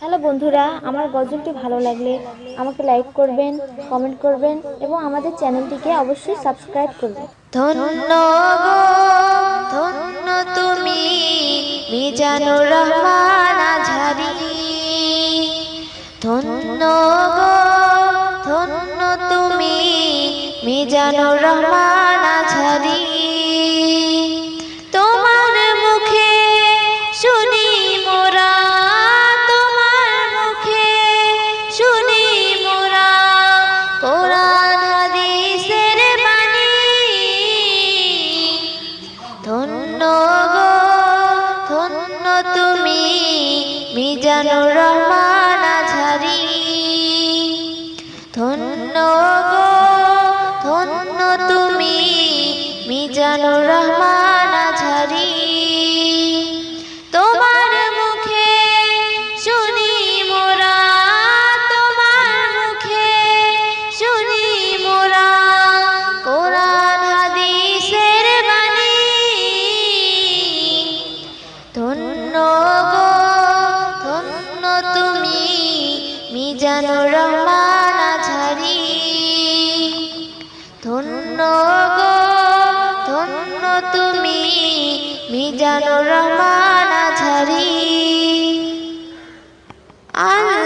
Hello বন্ধুরা, আমার গজলটি ভালো লাগলে আমাকে লাইক করবেন কমেন্ট করবেন এবং আমাদের চ্যানেলটিকে অবশ্যই সাবস্ক্রাইব করবেন। ধন্য ধন্য তুমি ধন্য ধন্য তুমি, মিজানুর রহমান ধন্য গো ধন্য তুমি মিজানুর রহমান আঝারি ধন্য গো ধন্য তুমি মিজানুর রহমান মিজানুর রহমান আঝারি। আল্লাহ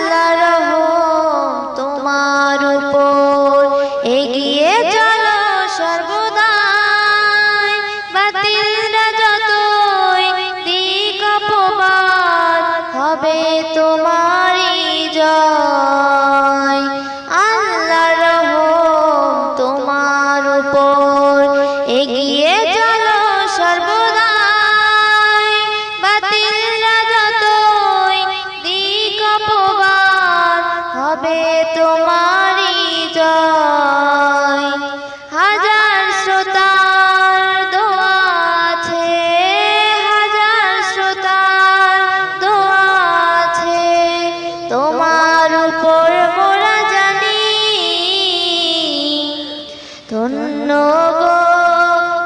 ধন্য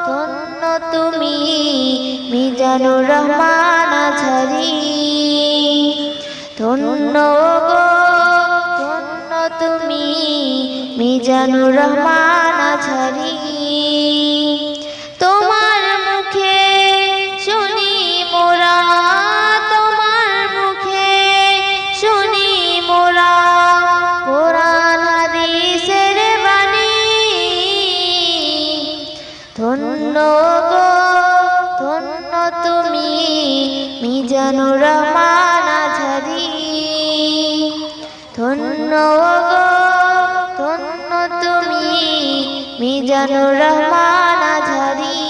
ধন্য তুমি মিজানুর রহমান আঝারি ধন্য ধন্য তুমি মিজানুর রহমান আঝারি ধন্য গো, ধন্য তুমি, মিজানুর রহমান আঝারি ধন্য গো, ধন্য তুমি, মিজানুর রহমান আঝারি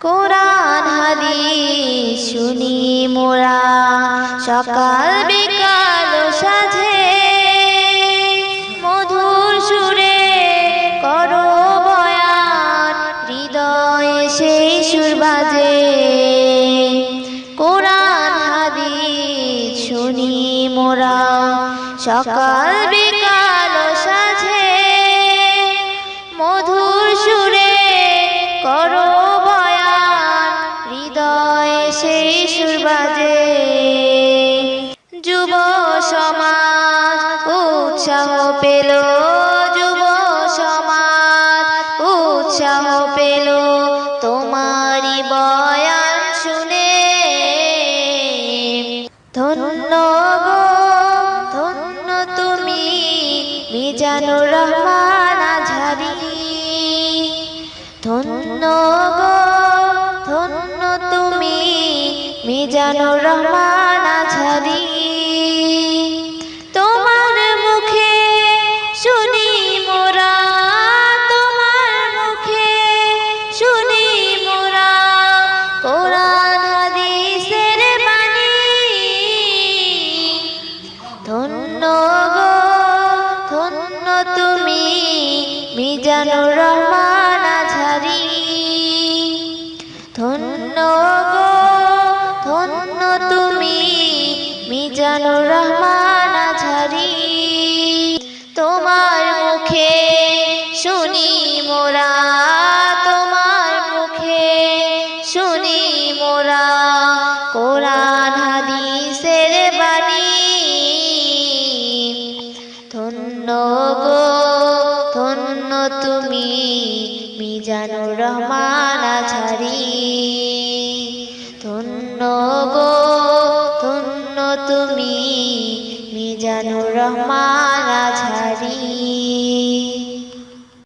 কোরআন, হাদিস, শুনি মোরা, সকাল সকাল বিকাল সাঝে। মধুর সুরে করো বয়ান, হৃদয়ে সেই সুর বাজে। যুব সমাজ, উৎসাহ পেল, যুব সমাজ, উৎসাহ পেল তোমারি বয়ান মিজানুর রহমান আঝারি তোমার মুখে শুনি মোরা, তোমার মুখে শুনি মোরা। কোরআন, হাদিসের বাণী। ধন্য গো, ধন্য তুমি মিজানুর রহমান। মিজানুর রহমান আঝারি। তোমার মুখে শুনি মোরা, তোমার মুখে শুনি মোরা। কোরআন, হাদিসের বাণী। ধন্য গো, ধন্য তুমি, মিজানুর রহমান আঝারি। ধন্য গো তুমি মিজানুর রহমান আছারি